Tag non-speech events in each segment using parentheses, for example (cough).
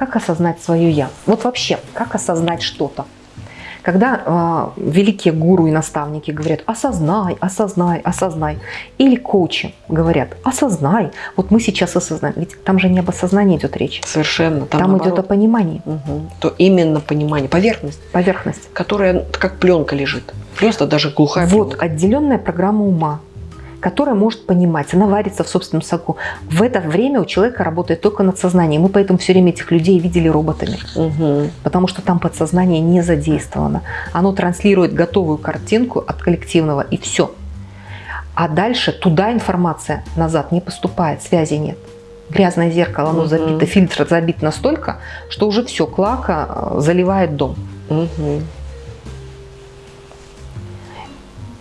Как осознать свое «я»? Вот вообще, как осознать что-то? Когда э, великие гуру и наставники говорят «осознай, осознай, осознай», или коучи говорят «осознай», вот мы сейчас осознаем, ведь там же не об осознании идет речь. Совершенно. Там, там идет о понимании. Угу. То именно понимание, поверхность. Поверхность. Которая как пленка лежит. Просто даже глухая Вот пленка. отделенная программа ума которая может понимать, она варится в собственном соку. В это время у человека работает только надсознание. Мы поэтому все время этих людей видели роботами. Угу. Потому что там подсознание не задействовано. Оно транслирует готовую картинку от коллективного и все. А дальше туда информация назад не поступает, связи нет. Грязное зеркало, оно угу. забито, фильтр забит настолько, что уже все, клака э, заливает дом. Угу.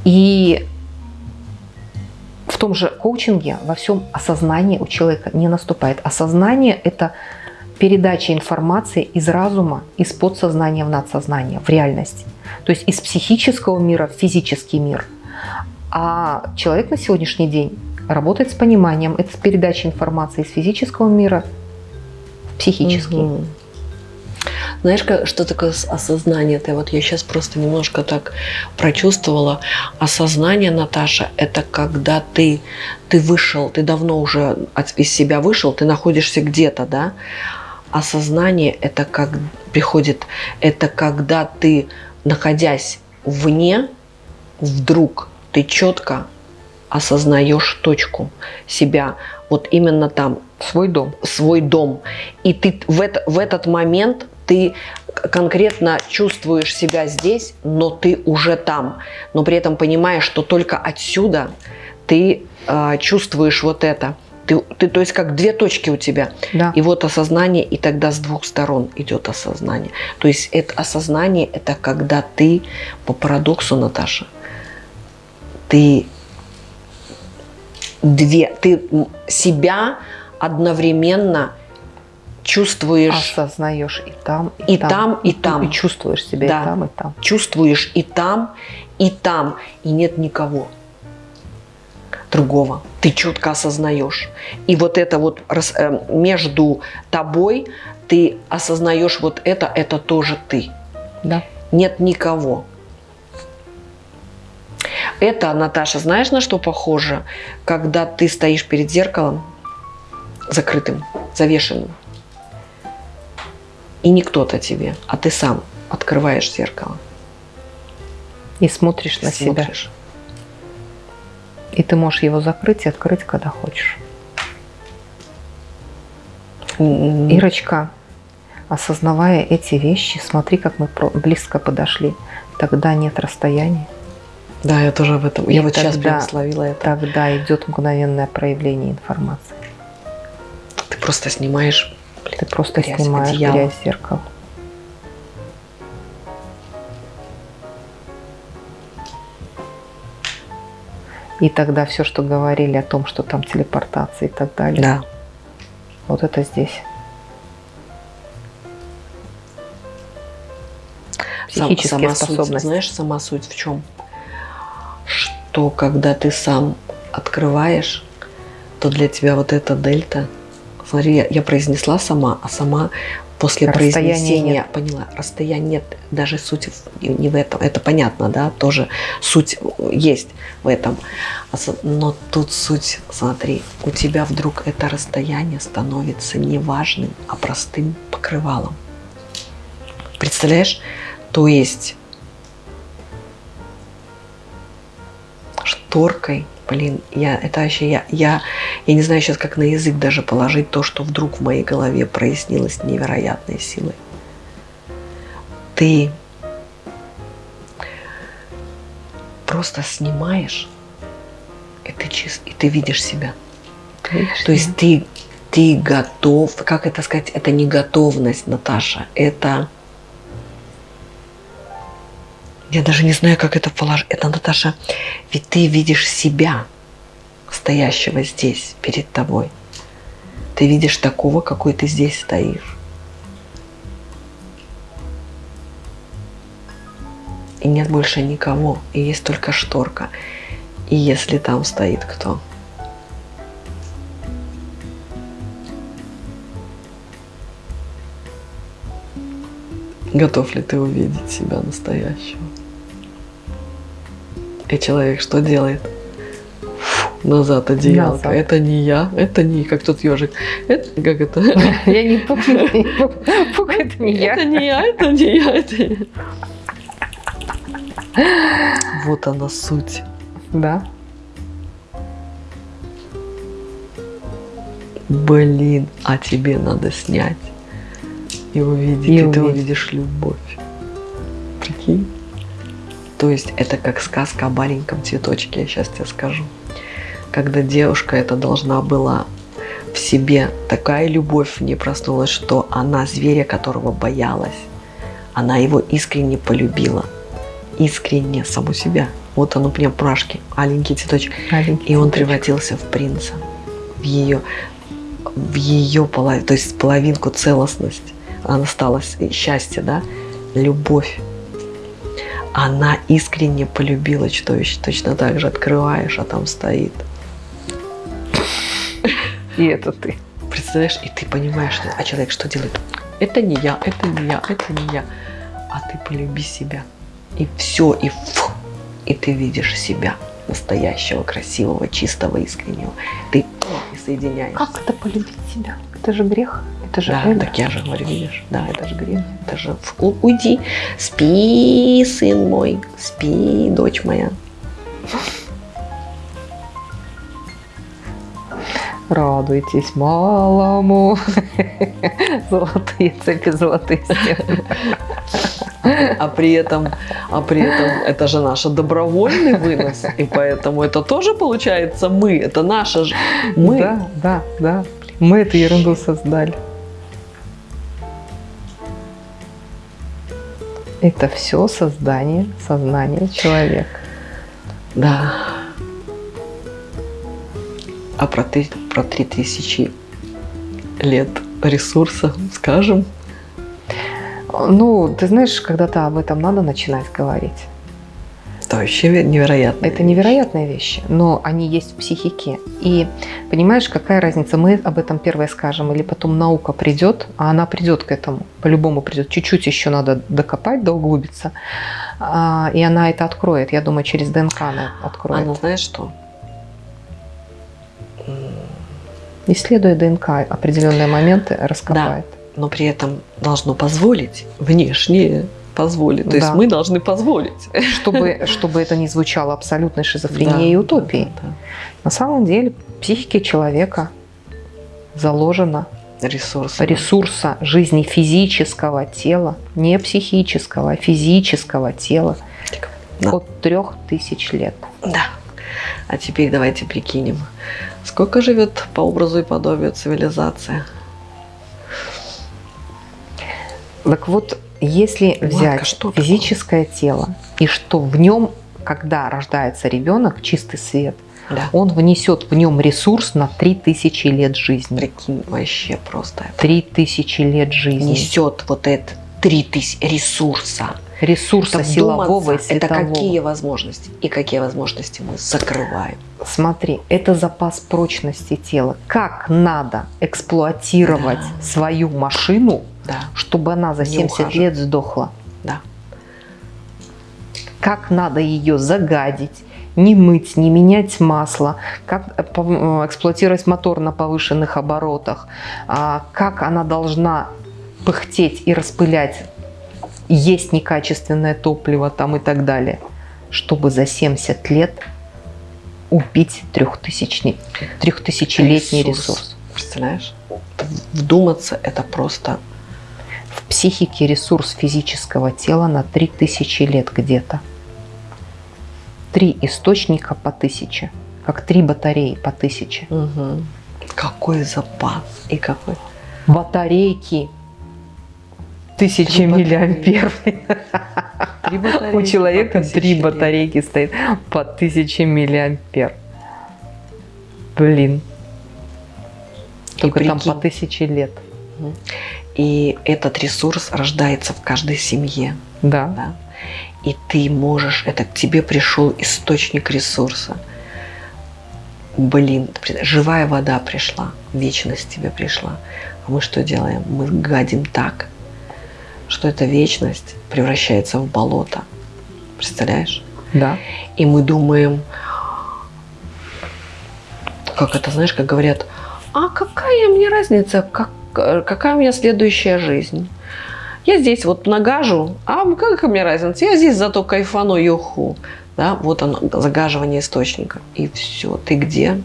И том же коучинге во всем осознание у человека не наступает. Осознание – это передача информации из разума, из подсознания в надсознание, в реальность. То есть из психического мира в физический мир. А человек на сегодняшний день работает с пониманием, это с передачей информации из физического мира в психический. Угу. Знаешь, что такое осознание? Это вот я сейчас просто немножко так прочувствовала. Осознание, Наташа, это когда ты, ты вышел, ты давно уже из себя вышел, ты находишься где-то, да? Осознание – это как приходит, это когда ты, находясь вне, вдруг ты четко осознаешь точку себя, вот именно там. Свой дом. Свой дом. И ты в, это, в этот момент ты конкретно чувствуешь себя здесь, но ты уже там. Но при этом понимаешь, что только отсюда ты э, чувствуешь вот это. Ты, ты, то есть как две точки у тебя. Да. И вот осознание, и тогда с двух сторон идет осознание. То есть это осознание, это когда ты, по парадоксу, Наташа, ты две, ты себя одновременно чувствуешь... Осознаешь и там, и, и там, там, и там. И чувствуешь себя да. и там, и там. Чувствуешь и там, и там. И нет никого другого. Ты четко осознаешь. И вот это вот э, между тобой ты осознаешь вот это, это тоже ты. Да. Нет никого. Это, Наташа, знаешь, на что похоже? Когда ты стоишь перед зеркалом закрытым, завешенным, и не кто-то тебе, а ты сам открываешь зеркало. И смотришь на смотришь. себя. И ты можешь его закрыть и открыть, когда хочешь. Mm-hmm. Ирочка, осознавая эти вещи, смотри, как мы близко подошли. Тогда нет расстояния. Да, я тоже об этом. И я вот тогда, сейчас прям словила это. Тогда идет мгновенное проявление информации. Ты просто снимаешь ты просто грязь, снимаешь одеяло. грязь зеркала. И тогда все, что говорили о том, что там телепортация и так далее. Да. Вот это здесь. Психические сама способности. Суть, знаешь, сама суть в чем? Что когда ты сам открываешь, то для тебя вот эта дельта – Смотри, я, произнесла сама, а сама после произнесения нет. поняла, расстояния нет, даже суть не в этом, это понятно, да, тоже суть есть в этом, а но тут суть, смотри, у тебя вдруг это расстояние становится не важным, а простым покрывалом. Представляешь? То есть шторкой блин, я, это вообще, я, я, я не знаю сейчас, как на язык даже положить то, что вдруг в моей голове прояснилось невероятной силой. Ты просто снимаешь, и ты, чист, и ты видишь себя. Видишь то есть ты, ты готов, как это сказать, это не готовность, Наташа, это я даже не знаю, как это положить. Это, Наташа, ведь ты видишь себя, стоящего здесь, перед тобой. Ты видишь такого, какой ты здесь стоишь. И нет больше никого, и есть только шторка. И если там стоит кто? Готов ли ты увидеть себя настоящего? И человек что делает? назад одеялко. Назад. Это не я, это не как тот ежик. Это как это? (laughs) Я не пук, пук, это не я. Это не я, это не я, это Вот она суть. Да. Блин, а тебе надо снять и увидеть, и, и ты увидишь любовь. Прикинь? То есть это как сказка о маленьком цветочке, я сейчас тебе скажу когда девушка это должна была в себе такая любовь в ней проснулась, что она зверя, которого боялась, она его искренне полюбила. Искренне, саму себя. Вот он у меня прашки, аленький цветочек. Аленький и он превратился в принца. В ее, в ее половину, то есть половинку целостность. Она стала счастье, да? Любовь. Она искренне полюбила чудовище. Точно так же открываешь, а там стоит – и это ты. Представляешь, и ты понимаешь, а человек что делает? Это не я, это не я, это не я. А ты полюби себя. И все, и фу, и ты видишь себя настоящего, красивого, чистого, искреннего. Ты и соединяешься. Как это полюбить себя? Это же грех. Это же да, эго. так я же говорю, видишь, да, это же грех. Это же уйди, спи, сын мой, спи, дочь моя. Радуйтесь малому. (laughs) Золотые цепи, золотые стены. А при этом, а при этом это же наш добровольный вынос, и поэтому это тоже получается мы, это наше же мы. Да, да, да. Мы эту ерунду создали. Это все создание сознания человека. Да. А про, ты, про 3000 лет ресурса скажем? Ну, ты знаешь, когда-то об этом надо начинать говорить. Это вообще невероятно. Это невероятные вещи, но они есть в психике. И понимаешь, какая разница, мы об этом первое скажем, или потом наука придет, а она придет к этому, по-любому придет. Чуть-чуть еще надо докопать, доуглубиться, а, и она это откроет. Я думаю, через ДНК она откроет. Она знаешь что? исследуя ДНК, определенные моменты раскопает. Да, но при этом должно позволить внешнее позволить. То да. есть мы должны позволить. Чтобы, чтобы это не звучало абсолютной шизофренией да, и утопией. Да, да. На самом деле психике человека заложено ресурса, ресурса жизни физического тела, не психического, а физического тела да. от трех тысяч лет. Да. А теперь давайте прикинем, сколько живет по образу и подобию цивилизация. Так вот, если взять что физическое такое? тело, и что в нем, когда рождается ребенок, чистый свет, да. он внесет в нем ресурс на 3000 лет жизни. Прикинь, вообще просто. 3000 лет жизни. Несет вот это 3000 ресурса ресурса силового и светового. Это какие возможности? И какие возможности мы закрываем? Смотри, это запас прочности тела. Как надо эксплуатировать да. свою машину, да. чтобы она за 70 лет сдохла? Да. Как надо ее загадить, не мыть, не менять масло, как э, э, эксплуатировать мотор на повышенных оборотах, а как она должна пыхтеть и распылять есть некачественное топливо там и так далее, чтобы за 70 лет убить трехтысячный, трехтысячелетний ресурс. ресурс. Представляешь? Вдуматься это просто... В психике ресурс физического тела на 3000 лет где-то. Три источника по тысяче, как три батареи по тысяче. Угу. Какой запас и какой... Батарейки тысячи миллиампер. У человека три батарейки стоит по тысяче миллиампер. Блин. Только там по тысяче лет. И этот ресурс рождается в каждой семье. Да. да? И ты можешь, это к тебе пришел источник ресурса. Блин, живая вода пришла, вечность тебе пришла. А мы что делаем? Мы гадим так, что эта вечность превращается в болото. Представляешь? Да. И мы думаем, как это, знаешь, как говорят, а какая мне разница, как, какая у меня следующая жизнь? Я здесь вот нагажу, а какая мне разница? Я здесь зато кайфану юху. Да, вот оно, загаживание источника. И все, ты где?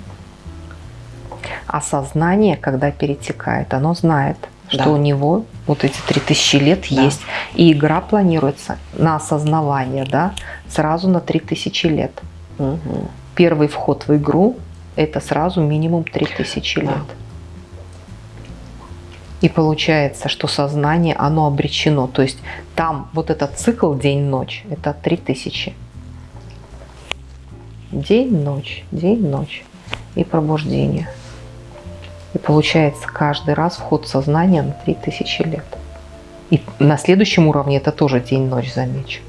А сознание, когда перетекает, оно знает, что да. у него вот эти 3000 лет да. есть. И игра планируется на осознавание, да, сразу на 3000 лет. Угу. Первый вход в игру – это сразу минимум 3000 да. И получается, что сознание, оно обречено. То есть там вот этот цикл день-ночь – это 3000. День-ночь, день-ночь и пробуждение. И получается каждый раз вход сознания на 3000 лет. И на следующем уровне это тоже день-ночь, замечу.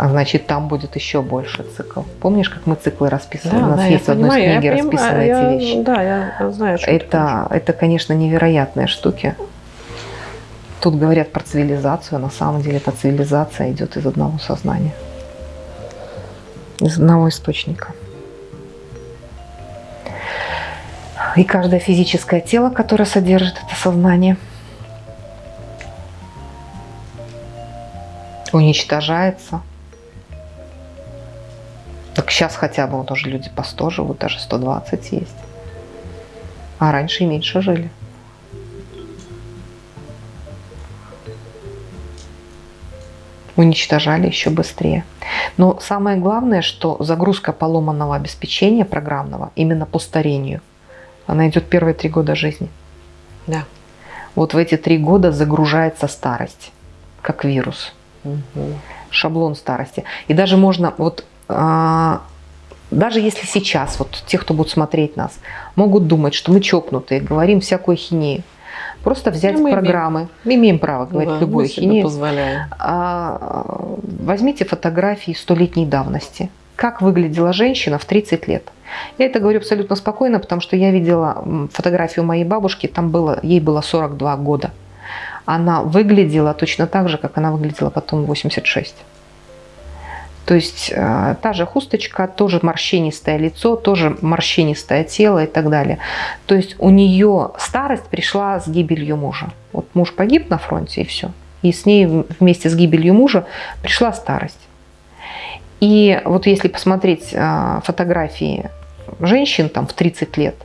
А значит, там будет еще больше цикл. Помнишь, как мы циклы расписывали? Да, У нас да, есть в одной понимаю, книге расписаны я, эти вещи. Да, я знаю, что это, это, конечно, невероятные штуки. Тут говорят про цивилизацию, а на самом деле эта цивилизация идет из одного сознания. Из одного источника. И каждое физическое тело, которое содержит это сознание, уничтожается так сейчас хотя бы вот уже люди по 100 живут, даже 120 есть. А раньше и меньше жили. уничтожали еще быстрее. Но самое главное, что загрузка поломанного обеспечения программного именно по старению, она идет первые три года жизни. Да. Вот в эти три года загружается старость, как вирус. Угу. Шаблон старости. И даже можно, вот даже если сейчас, вот те, кто будут смотреть нас, могут думать, что мы чокнутые, говорим всякую хинею, просто взять мы программы, имеем. мы имеем право говорить да, любую хинею, а, возьмите фотографии столетней давности, как выглядела женщина в 30 лет. Я это говорю абсолютно спокойно, потому что я видела фотографию моей бабушки, там было, ей было 42 года. Она выглядела точно так же, как она выглядела потом в 86. То есть э, та же хусточка, тоже морщинистое лицо, тоже морщинистое тело и так далее. То есть у нее старость пришла с гибелью мужа. Вот муж погиб на фронте и все. И с ней вместе с гибелью мужа пришла старость. И вот если посмотреть э, фотографии женщин там в 30 лет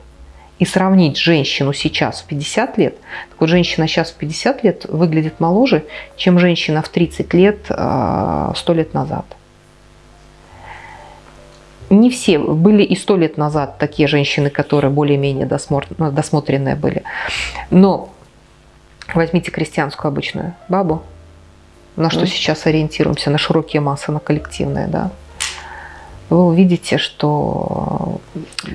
и сравнить женщину сейчас в 50 лет, так вот женщина сейчас в 50 лет выглядит моложе, чем женщина в 30 лет 100 э, лет назад не все, были и сто лет назад такие женщины, которые более-менее ну, досмотренные были. Но возьмите крестьянскую обычную бабу, на что mm. сейчас ориентируемся, на широкие массы, на коллективные, да, вы увидите, что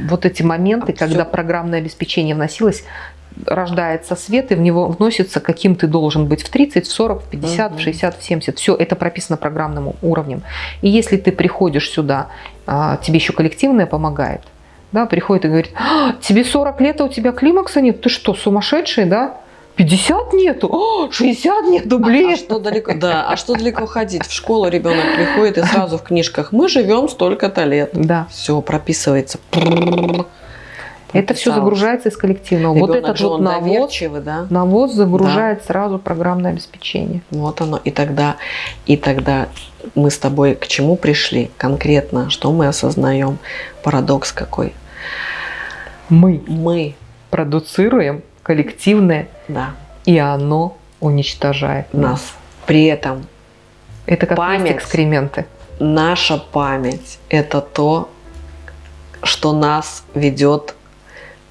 вот эти моменты, а когда все. программное обеспечение вносилось, рождается свет, и в него вносится, каким ты должен быть в 30, в 40, в 50, в 60, в 70. Все это прописано программным уровнем. И если ты приходишь сюда, а, тебе еще коллективное помогает, да, приходит и говорит, а, тебе 40 лет, а у тебя климакса нет, ты что, сумасшедший, да? 50 нету, О, 60 нету, блин. А, а что далеко, да, а что далеко ходить? В школу ребенок приходит и сразу в книжках мы живем столько-то лет. Да. Все прописывается. Это все загружается из коллективного. Ребенок вот этот же вот навоз, да? навоз загружает да. сразу программное обеспечение. Вот оно. И тогда, и тогда мы с тобой к чему пришли конкретно, что мы осознаем? Парадокс какой? Мы. Мы. Продуцируем коллективное, да. и оно уничтожает нас. нас. При этом это как память, экскременты. Наша память – это то, что нас ведет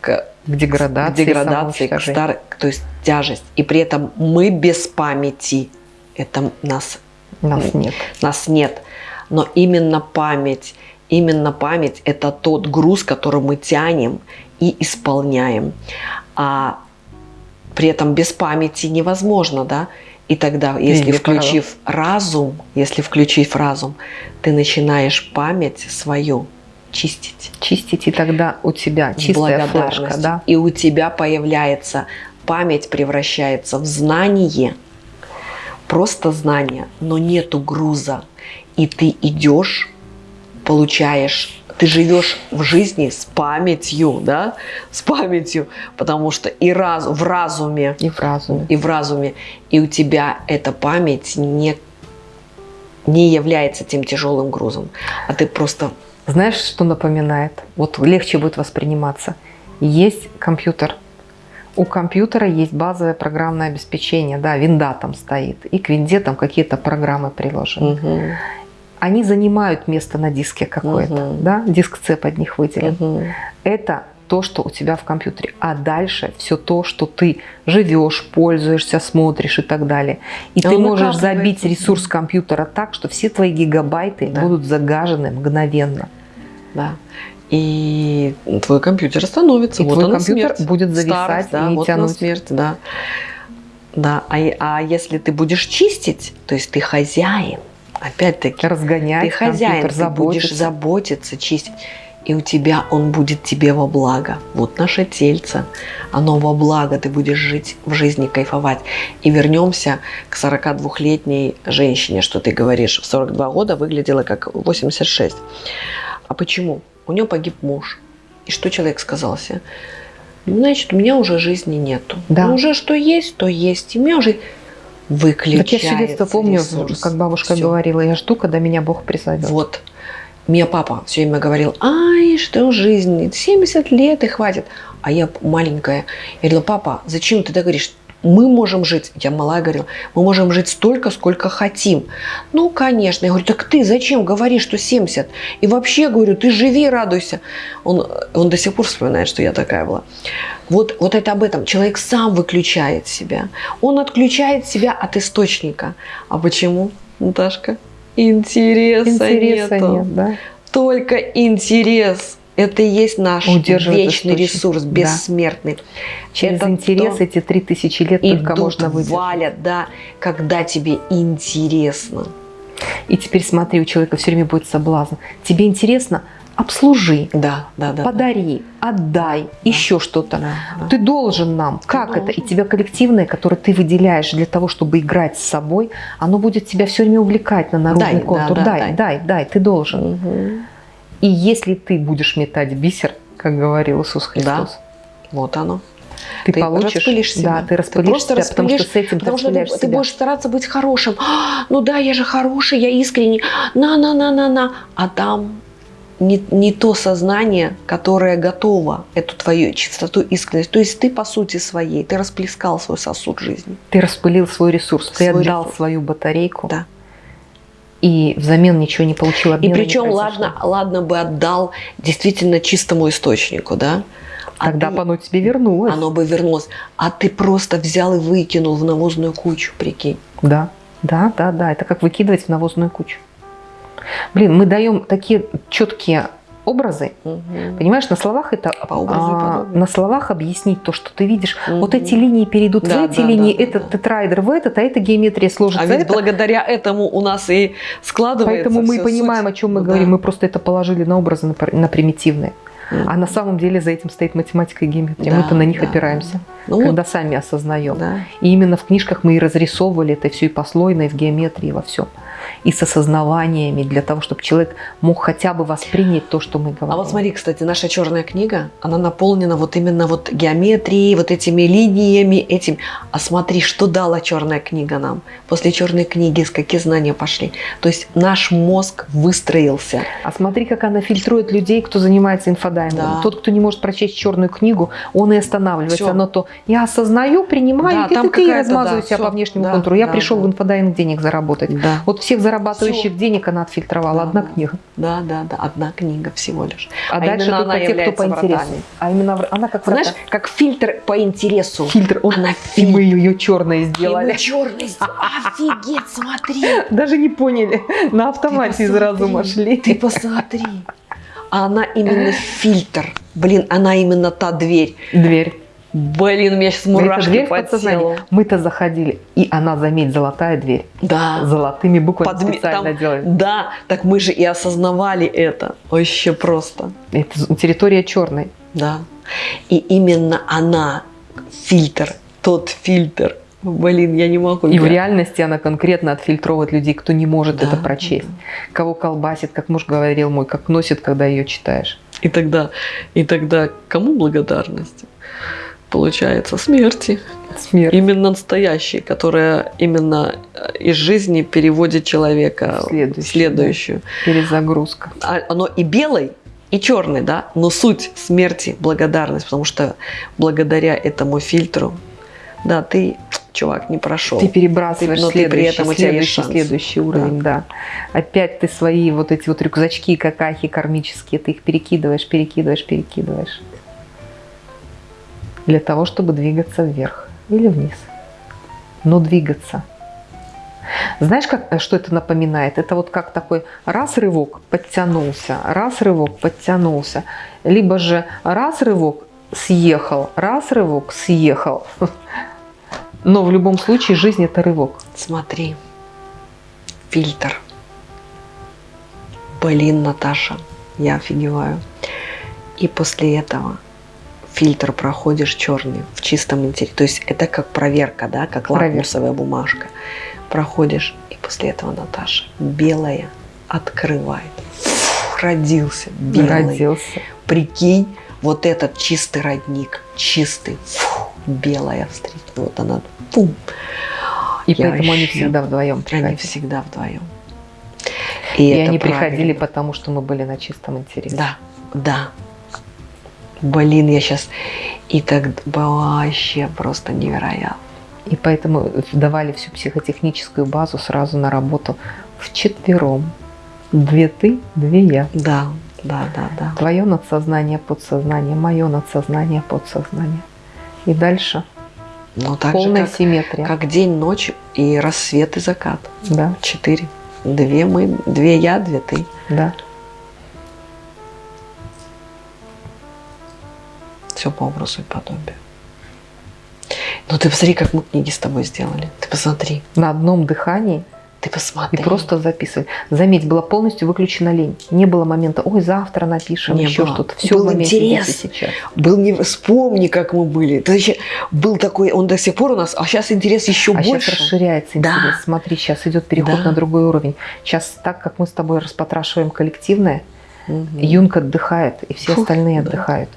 к, деградации, к, деградации к стар... то есть тяжесть. И при этом мы без памяти. Это нас, нас нет. Нас нет. Но именно память, именно память – это тот груз, который мы тянем и исполняем. А при этом без памяти невозможно, да? И тогда, если включив разум, если включив разум, ты начинаешь память свою чистить. Чистить, и тогда у тебя чистая флешка, да? И у тебя появляется память превращается в знание, просто знание, но нету груза. И ты идешь, получаешь ты живешь в жизни с памятью, да, с памятью, потому что и раз, в разуме, и в разуме, и в разуме, и у тебя эта память не не является тем тяжелым грузом, а ты просто знаешь, что напоминает? Вот легче будет восприниматься. Есть компьютер. У компьютера есть базовое программное обеспечение, да, винда там стоит, и к винде там какие-то программы приложены. Угу. Они занимают место на диске какое-то, угу. да, диск C под них выделен. Угу. Это то, что у тебя в компьютере. А дальше все то, что ты живешь, пользуешься, смотришь и так далее. И а ты можешь забить ресурс компьютера так, что все твои гигабайты да. будут загажены мгновенно. Да. И твой компьютер остановится. И вот твой компьютер смерть. будет зависать Старость, да, и вот тянуть. смерть, да. Да, а, а если ты будешь чистить, то есть ты хозяин, опять-таки. Разгонять Ты хозяин, ты будешь заботиться, чистить и у тебя он будет тебе во благо. Вот наше тельце, оно во благо, ты будешь жить в жизни, кайфовать. И вернемся к 42-летней женщине, что ты говоришь, в 42 года выглядела как 86. А почему? У нее погиб муж. И что человек сказал себе? «Ну, значит, у меня уже жизни нету. Да. Ну, уже что есть, то есть. И у меня уже выключается Так я все детство помню, ресурс. как бабушка Всё. говорила, я жду, когда меня Бог призовет. Вот. Мне папа все время говорил, ай, что жизнь, 70 лет и хватит. А я маленькая. Я говорила, папа, зачем ты так говоришь? Мы можем жить, я малая говорила, мы можем жить столько, сколько хотим. Ну, конечно. Я говорю, так ты зачем говоришь, что 70? И вообще, говорю, ты живи, радуйся. Он, он до сих пор вспоминает, что я такая была. Вот, вот это об этом. Человек сам выключает себя. Он отключает себя от источника. А почему, Наташка? Интереса, Интереса нету. нет, да? Только интерес. Это и есть наш вечный ресурс, бессмертный. Да. Через это интерес то, эти три тысячи лет только можно выдержать. валят, да, когда тебе интересно. И теперь смотри, у человека все время будет соблазн. Тебе интересно – обслужи, да, да, да, подари, да. отдай, да. еще что-то. Да, да. Ты должен нам. Ты как должен. это? И тебя коллективное, которое ты выделяешь для того, чтобы играть с собой, оно будет тебя все время увлекать на народный дай, контур. Да, да, дай, дай, дай, дай, ты должен. Угу. И если ты будешь метать бисер, как говорил Иисус Христос, да. вот оно. Ты, ты получишь, распылишь себя. Да, ты распылишь ты себя, потому что с этим потому ты что ты, себя. ты будешь стараться быть хорошим. «А, ну да, я же хороший, я искренний. На-на-на-на-на. А там не, не то сознание, которое готово эту твою чистоту, искренность. То есть ты по сути своей, ты расплескал свой сосуд жизни. Ты распылил свой ресурс, свой ты отдал ресурс. свою батарейку. Да. И взамен ничего не получил. И причем, ладно, ладно бы отдал действительно чистому источнику, да? А Тогда ты, бы оно тебе вернулось. Оно бы вернулось. А ты просто взял и выкинул в навозную кучу, прикинь. Да, да, да, да. Это как выкидывать в навозную кучу. Блин, мы даем такие четкие образы. Угу. Понимаешь, на словах это а, на словах объяснить то, что ты видишь. Угу. Вот эти линии перейдут да, в эти да, линии, да, этот да. тетрайдер в этот, а эта геометрия сложится. А ведь это. благодаря этому у нас и складывается. Поэтому мы понимаем, суть. о чем мы да. говорим. Мы просто это положили на образы, на, на примитивные. А на самом деле за этим стоит математика и геометрия. Да, мы-то на них да, опираемся, ну, когда сами осознаем. Да. И именно в книжках мы и разрисовывали это все и послойно, и в геометрии, и во всем и с осознаваниями, для того, чтобы человек мог хотя бы воспринять то, что мы говорим. А вот смотри, кстати, наша черная книга, она наполнена вот именно вот геометрией, вот этими линиями, этим. А смотри, что дала черная книга нам. После черной книги с какие знания пошли. То есть наш мозг выстроился. А смотри, как она фильтрует людей, кто занимается инфодаймингом. Да. Тот, кто не может прочесть черную книгу, он и останавливается. Все. Оно то я осознаю, принимаю, да, и ты, ты размазываю да, себя все. по внешнему да, контуру. Я да, пришел да. в инфодайминг денег заработать. Да. Вот всех зарабатывающих Все. денег она отфильтровала. Да, одна книга. Да, да, да, одна книга всего лишь. А, а дальше только она те, кто по интересу. А именно она как Знаешь, как фильтр по интересу. Фильтр. Он, она фильтр. мы ее черной сделали. И мы черной сделали. Офигеть, смотри. (laughs) Даже не поняли. На автомате из разума шли. Ты посмотри. А она именно (laughs) фильтр. Блин, она именно та дверь. Дверь. Блин, у меня сейчас мурашки по телу. Мы-то заходили, и она, заметь, золотая дверь. Да. Золотыми буквами Подми... специально Там... делаем. Да, так мы же и осознавали это. Вообще просто. Это территория черной. Да. И именно она, фильтр, тот фильтр. Блин, я не могу. И я... в реальности она конкретно отфильтровывает людей, кто не может да, это прочесть. Да. Кого колбасит, как муж говорил мой, как носит, когда ее читаешь. И тогда, и тогда кому благодарность? Получается, смерти. Смерть. Именно настоящей, которая именно э, из жизни переводит человека следующую. в следующую. Да. Перезагрузка. А, оно и белой, и черный, да, но суть смерти – благодарность, потому что благодаря этому фильтру, да, ты, чувак, не прошел. Ты перебрасываешь но следующий, при этом у тебя следующий, следующий уровень, да. да. Опять ты свои вот эти вот рюкзачки, какахи кармические, ты их перекидываешь, перекидываешь, перекидываешь. Для того, чтобы двигаться вверх или вниз. Но двигаться – знаешь, как, что это напоминает? Это вот как такой раз рывок подтянулся, раз рывок подтянулся, либо же раз рывок съехал, раз рывок съехал. Но в любом случае жизнь это рывок. Смотри, фильтр. Блин, Наташа, я офигеваю. И после этого фильтр проходишь черный в чистом интерьере. То есть это как проверка, да, как лакмусовая бумажка проходишь, и после этого Наташа белая открывает. Фух, родился белый. Родился. Прикинь, вот этот чистый родник, чистый, фух, белая встретила. Вот она, пум. И Я поэтому они всегда вдвоем приходили. Они всегда вдвоем. И, и они правильно. приходили, потому что мы были на чистом интересе. Да, да. Блин, я сейчас... И так вообще просто невероятно. И поэтому давали всю психотехническую базу сразу на работу в четвером. Две ты, две я. Да, да, да, да. Твое надсознание, подсознание, мое надсознание, подсознание. И дальше ну, так полная же, как, симметрия. Как день, ночь и рассвет и закат. Да. Четыре. Две мы, две я, две ты. Да. Все по образу и подобию. Ну ты посмотри, как мы книги с тобой сделали. Ты посмотри. На одном дыхании. Ты посмотри. И просто записывали. Заметь, была полностью выключена лень. Не было момента, ой, завтра напишем не еще что-то. Все был интерес. сейчас. Был не вспомни, как мы были. Это еще был такой, он до сих пор у нас, а сейчас интерес еще а больше. сейчас расширяется интерес. Да. Смотри, сейчас идет переход да. на другой уровень. Сейчас так, как мы с тобой распотрашиваем коллективное, угу. Юнг отдыхает, и все Фух, остальные да. отдыхают.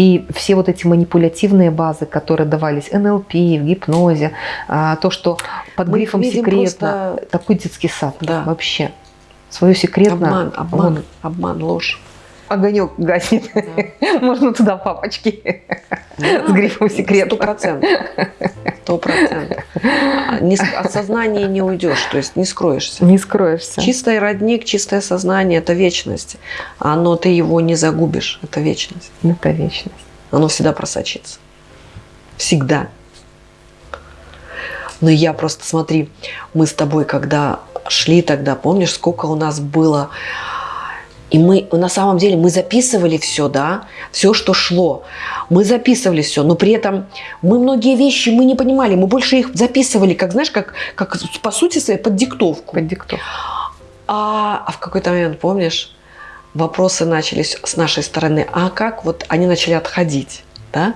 И все вот эти манипулятивные базы, которые давались НЛП, в гипнозе, а, то, что под Мы грифом секретно, просто... такой детский сад да. вообще. Свое секретно. Обман, обман, вот. обман, ложь огонек гаснет. Да. Можно туда папочки да. с грифом секрет. Сто процентов. Сто процентов. А от сознания не уйдешь, то есть не скроешься. Не скроешься. Чистый родник, чистое сознание – это вечность. Оно, ты его не загубишь, это вечность. Это вечность. Оно всегда просочится. Всегда. Но я просто, смотри, мы с тобой, когда шли тогда, помнишь, сколько у нас было и мы на самом деле мы записывали все, да, все, что шло. Мы записывали все, но при этом мы многие вещи мы не понимали, мы больше их записывали, как знаешь, как, как по сути своей под диктовку. Под диктовку. А, а в какой-то момент, помнишь, вопросы начались с нашей стороны, а как вот они начали отходить, да,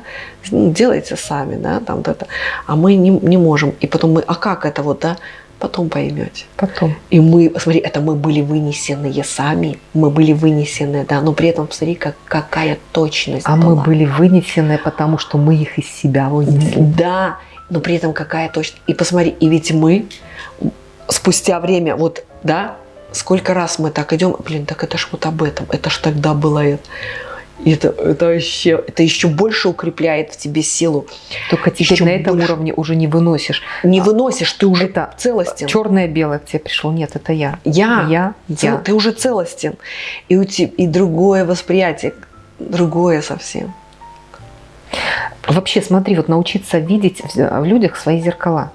делайте сами, да, там вот это, а мы не, не можем. И потом мы, а как это вот, да, Потом поймете. Потом. И мы, смотри, это мы были вынесенные сами, мы были вынесены, да, но при этом смотри, как, какая точность А была. мы были вынесены, потому что мы их из себя вынесли. Да, но при этом какая точность. И посмотри, и ведь мы спустя время, вот, да, сколько раз мы так идем, блин, так это ж вот об этом, это ж тогда было это. И это, это, вообще, это еще больше укрепляет в тебе силу. Только теперь еще на этом больше. уровне уже не выносишь. Не выносишь, ты уже это целостен. Черное-белое к тебе пришло. Нет, это я. Я. Я. я. Ты уже целостен. И, у тебя, и другое восприятие, другое совсем. Вообще, смотри, вот научиться видеть в людях свои зеркала.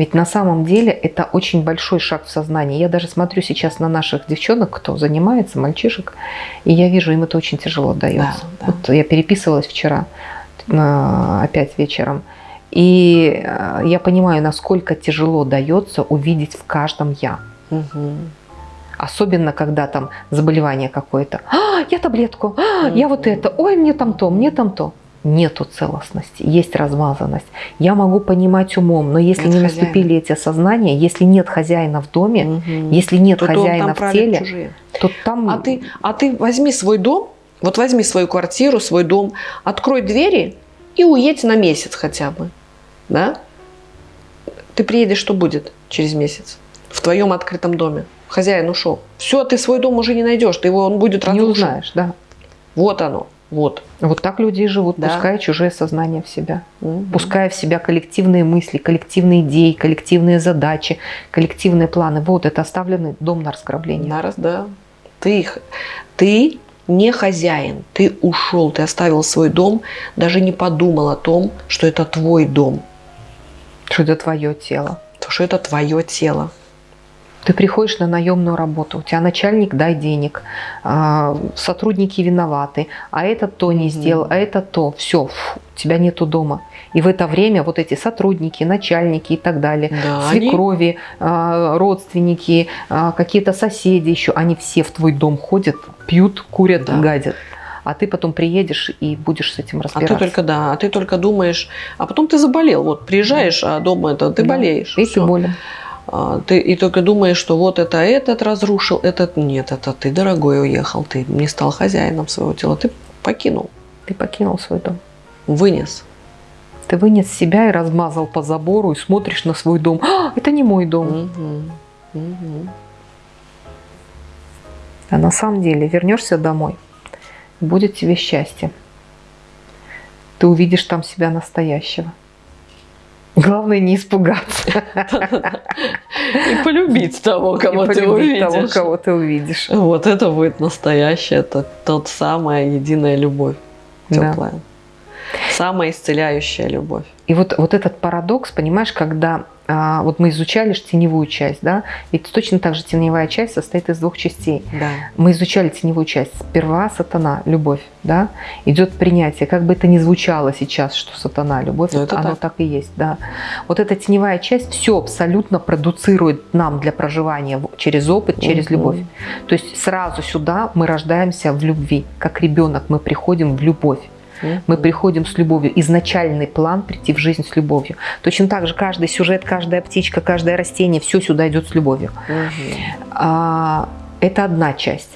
Ведь на самом деле это очень большой шаг в сознании. Я даже смотрю сейчас на наших девчонок, кто занимается, мальчишек, и я вижу, им это очень тяжело дается. Да, да. Вот я переписывалась вчера, опять вечером, и э, я понимаю, насколько тяжело дается увидеть в каждом «я». Угу. Особенно, когда там заболевание какое-то. А, я таблетку, а, я вот это, ой, мне там то, мне там то. Нету целостности, есть размазанность. Я могу понимать умом, но если нет не хозяина. наступили эти осознания, если нет хозяина в доме, угу. если нет то хозяина в теле, чужие. то там... А ты, а ты возьми свой дом, вот возьми свою квартиру, свой дом, открой двери и уедь на месяц хотя бы, да? Ты приедешь, что будет через месяц в твоем открытом доме? Хозяин ушел. Все, ты свой дом уже не найдешь, ты его, он будет разрушен. Не узнаешь, да. Вот оно. Вот. Вот так люди и живут, да. пуская чужое сознание в себя, угу. пуская в себя коллективные мысли, коллективные идеи, коллективные задачи, коллективные планы. Вот это оставленный дом на разграбление. На раз, да. Ты, ты не хозяин, ты ушел, ты оставил свой дом, даже не подумал о том, что это твой дом. Что это твое тело. Что это твое тело. Ты приходишь на наемную работу, у тебя начальник дай денег, а, сотрудники виноваты, а этот то не сделал, а это то, все, фу, тебя нету дома. И в это время вот эти сотрудники, начальники и так далее, да, свекрови, они... родственники, а, какие-то соседи еще, они все в твой дом ходят, пьют, курят, да. гадят а ты потом приедешь и будешь с этим разбираться. А ты только, да, а ты только думаешь, а потом ты заболел, вот приезжаешь, а дома это, ты да. болеешь. И ты болен. А, ты и только думаешь, что вот это этот разрушил, этот нет, это ты, дорогой, уехал, ты не стал хозяином своего тела, ты покинул. Ты покинул свой дом. Вынес. Ты вынес себя и размазал по забору, и смотришь на свой дом. А, это не мой дом. Угу. Угу. А на самом деле вернешься домой, будет тебе счастье. Ты увидишь там себя настоящего. Главное не испугаться. И полюбить того, кого ты увидишь. того, кого ты увидишь. Вот это будет настоящая, это тот самая единая любовь теплая. Самая исцеляющая любовь. И вот, вот этот парадокс, понимаешь, когда вот мы изучали же теневую часть, да, ведь точно так же теневая часть состоит из двух частей. Да. Мы изучали теневую часть. Сперва сатана, любовь, да, идет принятие. Как бы это ни звучало сейчас, что сатана, любовь, Но это оно так. так и есть, да. Вот эта теневая часть все абсолютно продуцирует нам для проживания через опыт, через угу. любовь. То есть сразу сюда мы рождаемся в любви, как ребенок мы приходим в любовь. Мы приходим с любовью. Изначальный план прийти в жизнь с любовью. Точно так же каждый сюжет, каждая птичка, каждое растение, все сюда идет с любовью. А, это одна часть.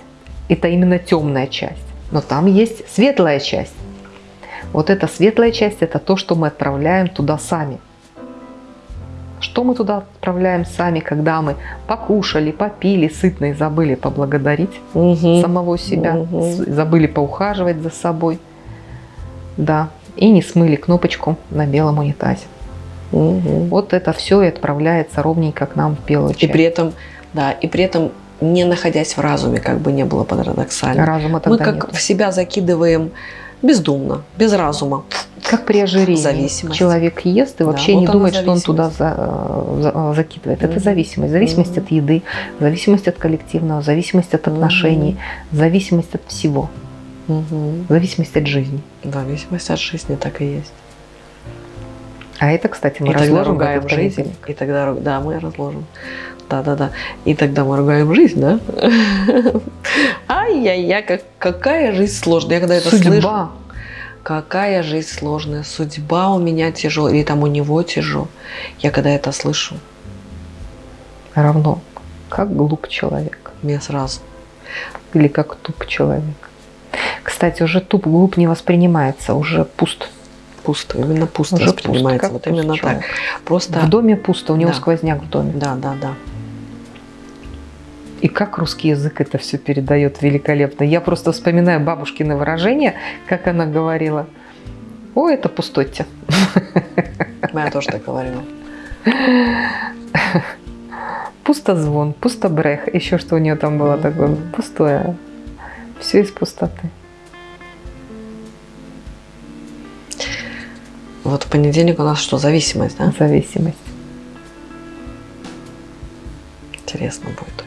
Это именно темная часть. Но там есть светлая часть. Вот эта светлая часть – это то, что мы отправляем туда сами. Что мы туда отправляем сами, когда мы покушали, попили, сытно и забыли поблагодарить угу. самого себя, угу. забыли поухаживать за собой – да, и не смыли кнопочку на белом унитазе. Угу. Вот это все и отправляется ровненько к нам в белую часть. И при этом, да, и при этом не находясь в разуме, как бы не было парадоксально. Разума Мы как нет. в себя закидываем бездумно, без разума. Как при ожирении. Зависимость. Человек ест и вообще да, не вот думает, что он туда за, за, закидывает. Mm -hmm. Это зависимость. Зависимость mm -hmm. от еды, зависимость от коллективного, зависимость от отношений, mm -hmm. зависимость от всего. Угу. Зависимость от жизни. Зависимость от жизни так и есть. А это, кстати, мы и разложим ругаем жизнь. И тогда, да, мы разложим. Да, да, да. И тогда мы ругаем жизнь, да? (laughs) Ай-яй-яй, как, какая жизнь сложная. Я когда это Судьба. слышу, какая жизнь сложная. Судьба у меня тяжелая, или там у него тяжело. Я когда это слышу. Равно, как глуп человек. Мне сразу. Или как туп человек. Кстати, уже туп глуп не воспринимается, уже пуст. Пусто, именно пусто уже воспринимается. Пуст, вот именно человек. так. Просто... В доме пусто, у него да. сквозняк в доме. Да, да, да. И как русский язык это все передает великолепно. Я просто вспоминаю бабушкины выражение, как она говорила. О, это пустотте. Я тоже так говорила. Пустозвон, пустобрех, еще что у нее там было такое, пустое. Все из пустоты. Вот в понедельник у нас что, зависимость, да? Зависимость. Интересно будет.